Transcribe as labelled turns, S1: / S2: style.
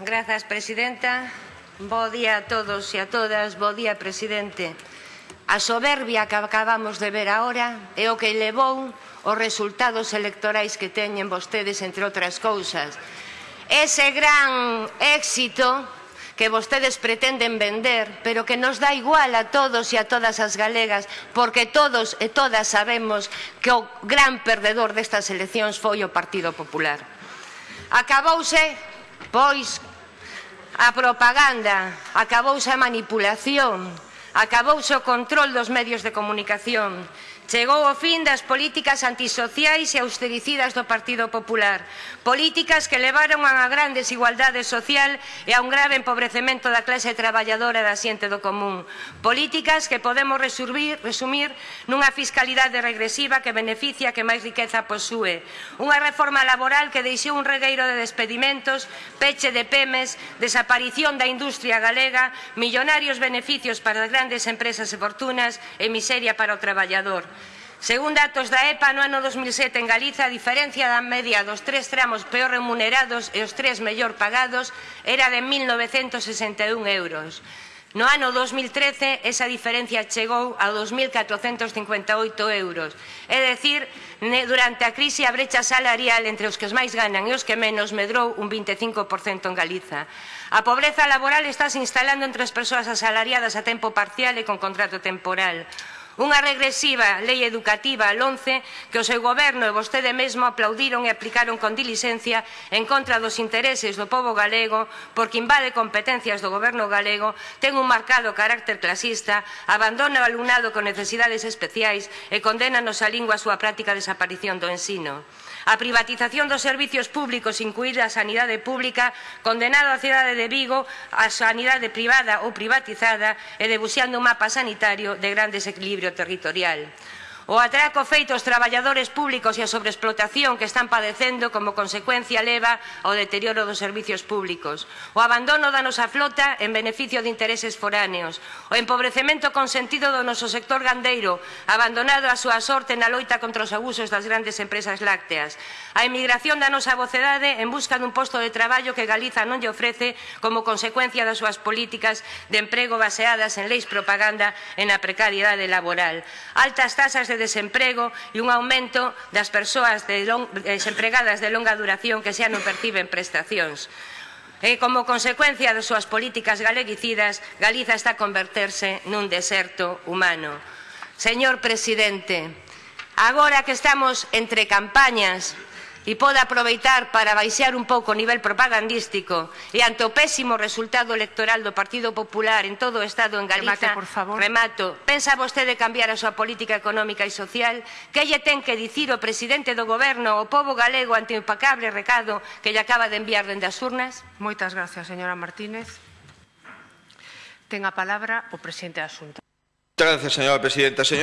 S1: Grazas, presidenta. Bo día a todos e a todas. Bo día, presidente. A soberbia que acabamos de ver agora é o que levou os resultados electorais que teñen vostedes, entre outras cousas. Ese gran éxito que vostedes pretenden vender, pero que nos dá igual a todos e a todas as galegas, porque todos e todas sabemos que o gran perdedor destas eleccións foi o Partido Popular. Acabouse, pois, a propaganda, acabouse a manipulación, Acabouse o control dos medios de comunicación. Chegou o fin das políticas antisociais e austericidas do Partido Popular. Políticas que levaron a unha gran desigualdade social e a un grave empobrecemento da clase traballadora da xente do común. Políticas que podemos resumir, resumir nunha fiscalidade regresiva que beneficia que máis riqueza posúe. Unha reforma laboral que deixou un regueiro de despedimentos, peche de pemes, desaparición da industria galega, millonarios beneficios para as grandes empresas e fortunas e miseria para o traballador. Según datos da EPA, no ano 2007 en Galiza, a diferencia da media dos tres tramos peor remunerados e os tres mellor pagados era de 1.961 euros. No ano 2013 esa diferencia chegou a 2.458 euros. É dicir, durante a crise a brecha salarial entre os que os máis ganan e os que menos medrou un 25% en Galiza. A pobreza laboral está se instalando entre as persoas asalariadas a tempo parcial e con contrato temporal. Unha regresiva lei educativa al 11 que o seu goberno e vostede mesmo aplaudiron e aplicaron con diligencia en contra dos intereses do povo galego porque invade competencias do goberno galego, ten un marcado carácter clasista, abandona o alumnado con necesidades especiais e condénanos a lingua a súa práctica desaparición do ensino a privatización dos servicios públicos, incluída a sanidade pública, condenado a cidade de Vigo a sanidade privada ou privatizada e debuxando un mapa sanitario de gran desequilibrio territorial. O atraco feito aos traballadores públicos e a sobreexplotación que están padecendo como consecuencia leva ao deterioro dos servicios públicos. O abandono da nosa flota en beneficio de intereses foráneos. O empobrecemento consentido do noso sector gandeiro, abandonado a súa sorte na loita contra os abusos das grandes empresas lácteas. A emigración da nosa vocedade en busca dun posto de traballo que Galiza non lle ofrece como consecuencia das súas políticas de emprego baseadas en leis propaganda e na precariedade laboral. Altas tasas de desemprego e un aumento das persoas de long, desempregadas de longa duración que xa non perciben prestacións. E como consecuencia das súas políticas galeguicidas, Galiza está a converterse nun deserto humano. Señor Presidente, agora que estamos entre campañas, e pode aproveitar para baixar un pouco o nivel propagandístico e ante o pésimo resultado electoral do Partido Popular en todo o Estado en Galiza,
S2: Remate, por favor.
S1: remato, pensa vostede cambiar a súa política económica e social? Que lle ten que dicir o presidente do goberno ao povo galego ante o impacable recado que lle acaba de enviar dende as urnas?
S2: Moitas gracias, señora Martínez. Ten a palabra o presidente da Xunta.
S3: Muchas gracias, señora presidenta. Señor